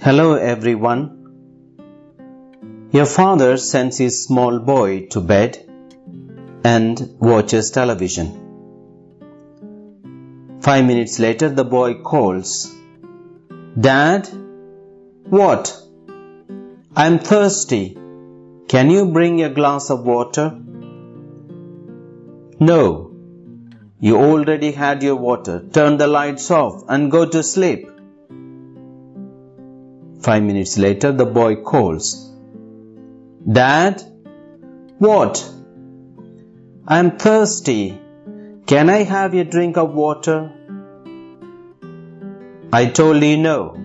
Hello everyone. Your father sends his small boy to bed and watches television. Five minutes later, the boy calls, Dad, what? I'm thirsty. Can you bring a glass of water? No. You already had your water. Turn the lights off and go to sleep. Five minutes later, the boy calls, Dad, what? I'm thirsty. Can I have a drink of water? I told you no.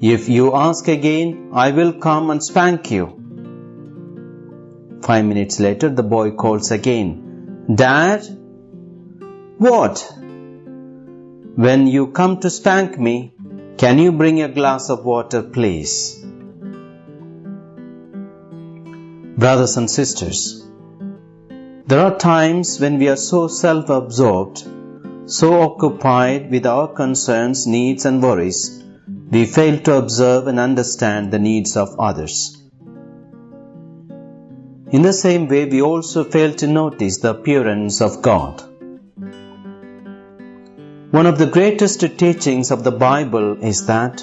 If you ask again, I will come and spank you. Five minutes later, the boy calls again, Dad, what? When you come to spank me, can you bring a glass of water, please? Brothers and sisters, there are times when we are so self absorbed, so occupied with our concerns, needs, and worries, we fail to observe and understand the needs of others. In the same way, we also fail to notice the appearance of God. One of the greatest teachings of the Bible is that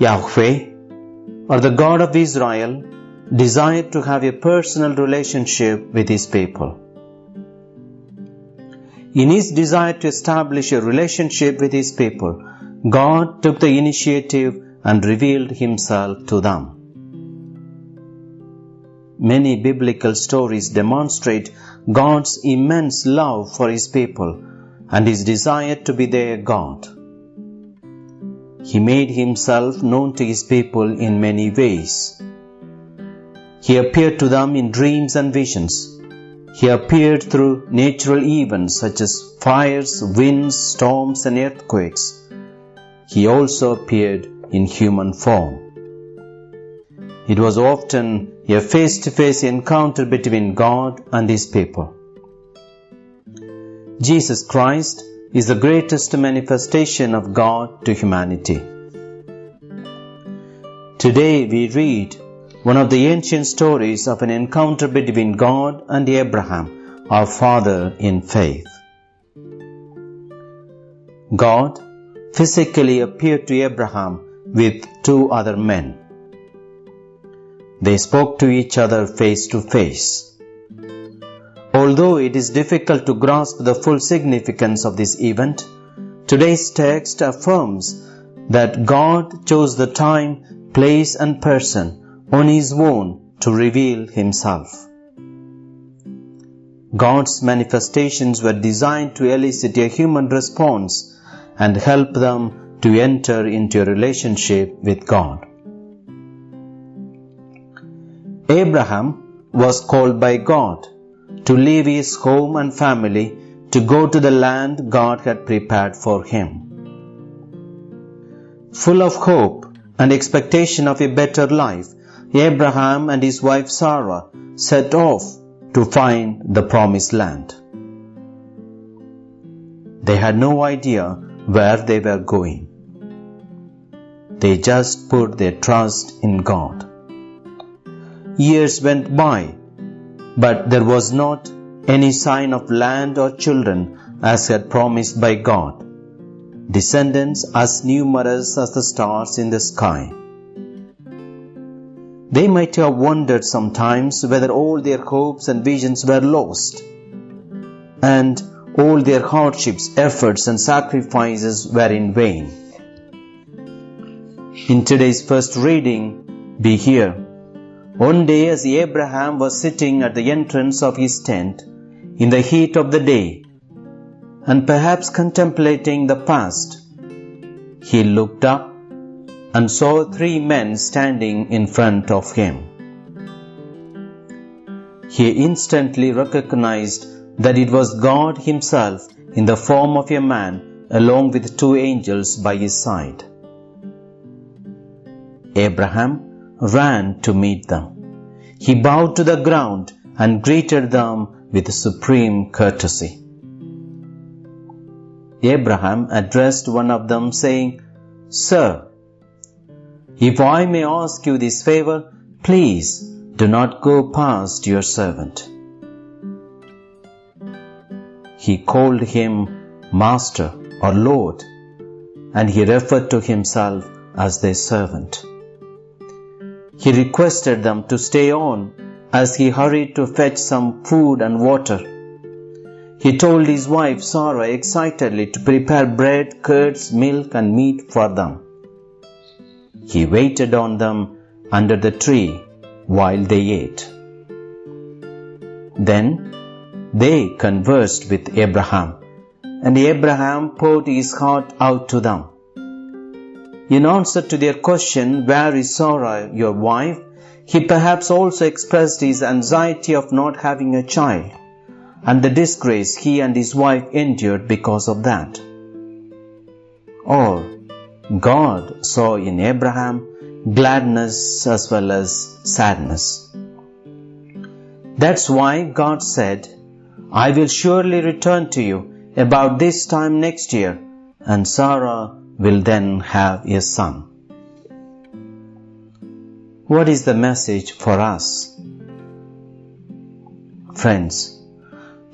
Yahweh, or the God of Israel, desired to have a personal relationship with his people. In his desire to establish a relationship with his people, God took the initiative and revealed himself to them. Many biblical stories demonstrate God's immense love for his people and his desire to be their God. He made himself known to his people in many ways. He appeared to them in dreams and visions. He appeared through natural events such as fires, winds, storms, and earthquakes. He also appeared in human form. It was often a face to face encounter between God and His people. Jesus Christ is the greatest manifestation of God to humanity. Today we read one of the ancient stories of an encounter between God and Abraham, our father in faith. God physically appeared to Abraham with two other men. They spoke to each other face to face. Although it is difficult to grasp the full significance of this event, today's text affirms that God chose the time, place, and person on His own to reveal Himself. God's manifestations were designed to elicit a human response and help them to enter into a relationship with God. Abraham was called by God to leave his home and family to go to the land God had prepared for him. Full of hope and expectation of a better life, Abraham and his wife Sarah set off to find the promised land. They had no idea where they were going. They just put their trust in God. Years went by but there was not any sign of land or children as had promised by God, descendants as numerous as the stars in the sky. They might have wondered sometimes whether all their hopes and visions were lost, and all their hardships, efforts, and sacrifices were in vain. In today's first reading, we hear one day, as Abraham was sitting at the entrance of his tent in the heat of the day, and perhaps contemplating the past, he looked up and saw three men standing in front of him. He instantly recognized that it was God Himself in the form of a man along with two angels by his side. Abraham ran to meet them. He bowed to the ground and greeted them with supreme courtesy. Abraham addressed one of them, saying, Sir, If I may ask you this favor, please do not go past your servant. He called him Master or Lord, and he referred to himself as their servant. He requested them to stay on as he hurried to fetch some food and water. He told his wife Sarah excitedly to prepare bread, curds, milk, and meat for them. He waited on them under the tree while they ate. Then they conversed with Abraham, and Abraham poured his heart out to them. In answer to their question, Where is Sarah, your wife? he perhaps also expressed his anxiety of not having a child and the disgrace he and his wife endured because of that. Or God saw in Abraham gladness as well as sadness. That's why God said, I will surely return to you about this time next year, and Sarah will then have a son. What is the message for us? Friends,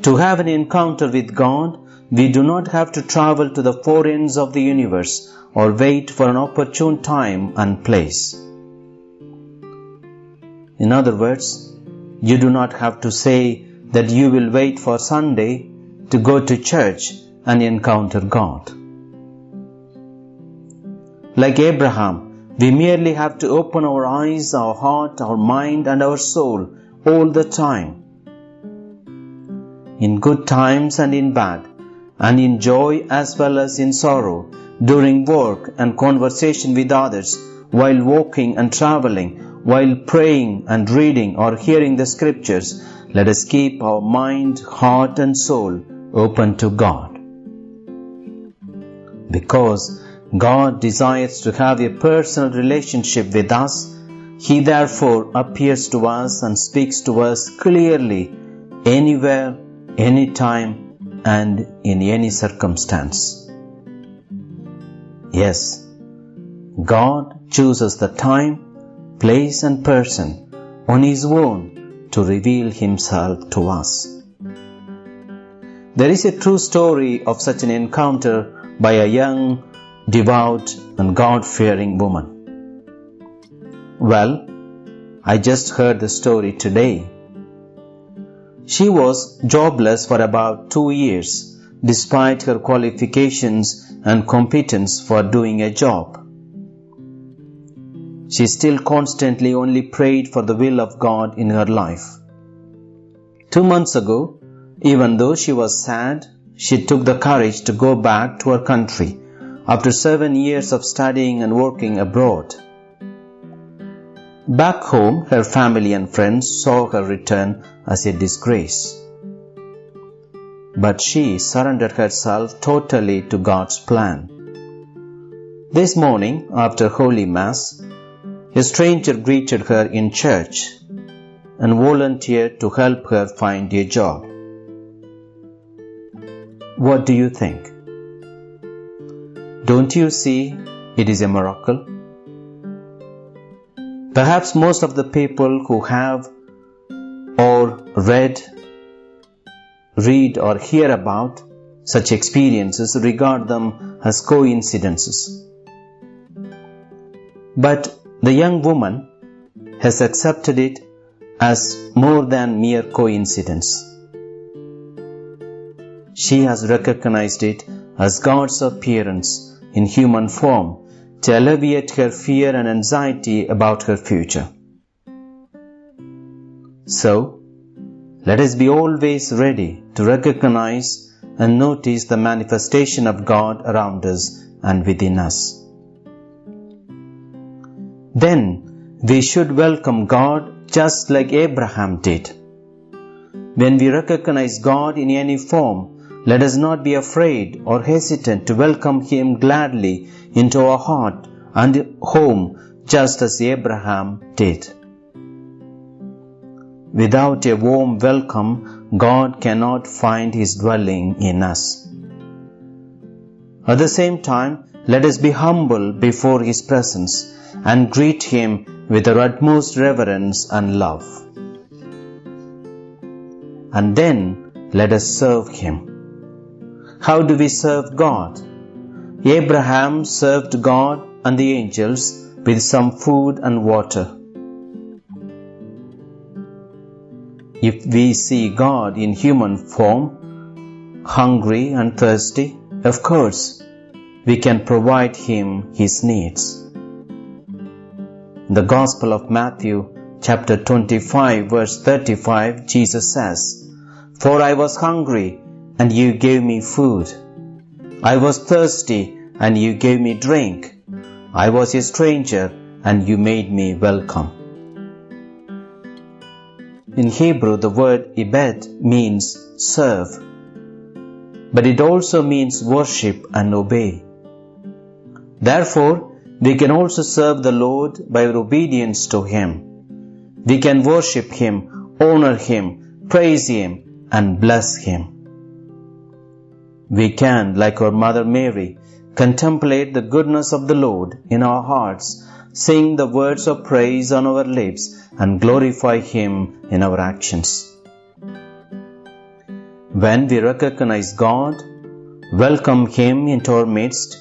to have an encounter with God, we do not have to travel to the four ends of the universe or wait for an opportune time and place. In other words, you do not have to say that you will wait for Sunday to go to church and encounter God. Like Abraham, we merely have to open our eyes, our heart, our mind, and our soul all the time. In good times and in bad, and in joy as well as in sorrow, during work and conversation with others, while walking and traveling, while praying and reading or hearing the scriptures, let us keep our mind, heart, and soul open to God. Because God desires to have a personal relationship with us, He therefore appears to us and speaks to us clearly anywhere, anytime, and in any circumstance. Yes, God chooses the time, place, and person on His own to reveal Himself to us. There is a true story of such an encounter by a young, devout, and God fearing woman. Well, I just heard the story today. She was jobless for about two years despite her qualifications and competence for doing a job. She still constantly only prayed for the will of God in her life. Two months ago, even though she was sad, she took the courage to go back to her country after seven years of studying and working abroad. Back home, her family and friends saw her return as a disgrace but she surrendered herself totally to God's plan. This morning, after Holy Mass, a stranger greeted her in church and volunteered to help her find a job. What do you think? Don't you see it is a miracle? Perhaps most of the people who have or read read or hear about such experiences regard them as coincidences. But the young woman has accepted it as more than mere coincidence. She has recognized it as God's appearance in human form to alleviate her fear and anxiety about her future. So, let us be always ready to recognize and notice the manifestation of God around us and within us. Then we should welcome God just like Abraham did. When we recognize God in any form, let us not be afraid or hesitant to welcome Him gladly into our heart and home just as Abraham did. Without a warm welcome, God cannot find His dwelling in us. At the same time, let us be humble before His presence and greet Him with our utmost reverence and love. And then let us serve Him. How do we serve God? Abraham served God and the angels with some food and water. If we see God in human form, hungry and thirsty, of course, we can provide him his needs. In the Gospel of Matthew, chapter 25, verse 35, Jesus says, For I was hungry, and you gave me food. I was thirsty, and you gave me drink. I was a stranger, and you made me welcome. In Hebrew, the word ibed means serve, but it also means worship and obey. Therefore, we can also serve the Lord by obedience to Him. We can worship Him, honor Him, praise Him, and bless Him. We can, like our Mother Mary, contemplate the goodness of the Lord in our hearts, sing the words of praise on our lips, and glorify Him in our actions. When we recognize God, welcome Him into our midst,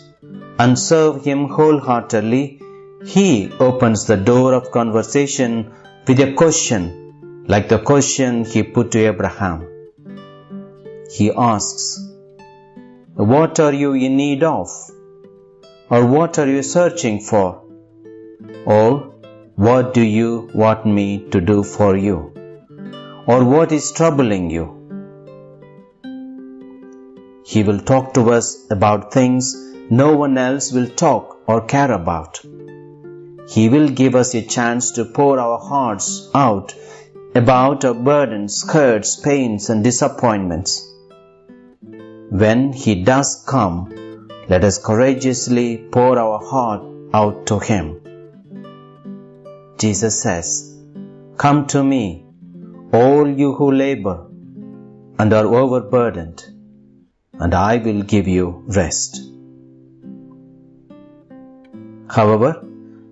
and serve Him wholeheartedly, He opens the door of conversation with a question like the question He put to Abraham. He asks, What are you in need of? Or what are you searching for? Or what do you want me to do for you? Or what is troubling you? He will talk to us about things no one else will talk or care about. He will give us a chance to pour our hearts out about our burdens, hurts, pains, and disappointments. When He does come, let us courageously pour our heart out to Him. Jesus says, Come to me, all you who labor and are overburdened, and I will give you rest. However,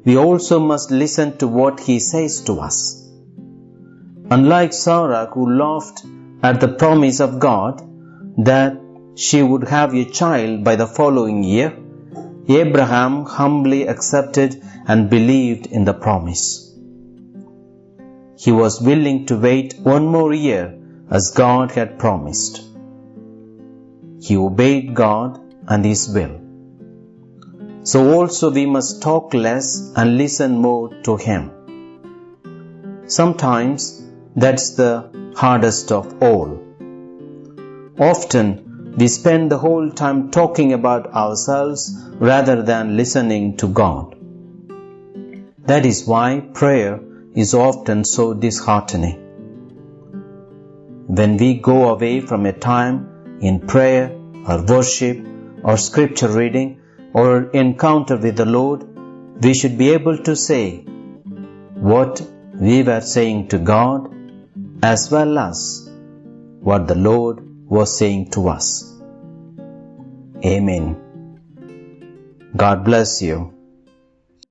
we also must listen to what he says to us. Unlike Sarah, who laughed at the promise of God that she would have a child by the following year, Abraham humbly accepted and believed in the promise. He was willing to wait one more year as God had promised. He obeyed God and His will. So also we must talk less and listen more to Him. Sometimes that's the hardest of all. Often we spend the whole time talking about ourselves rather than listening to God. That is why prayer is often so disheartening. When we go away from a time in prayer or worship or scripture reading or encounter with the Lord, we should be able to say what we were saying to God as well as what the Lord was saying to us. Amen. God bless you.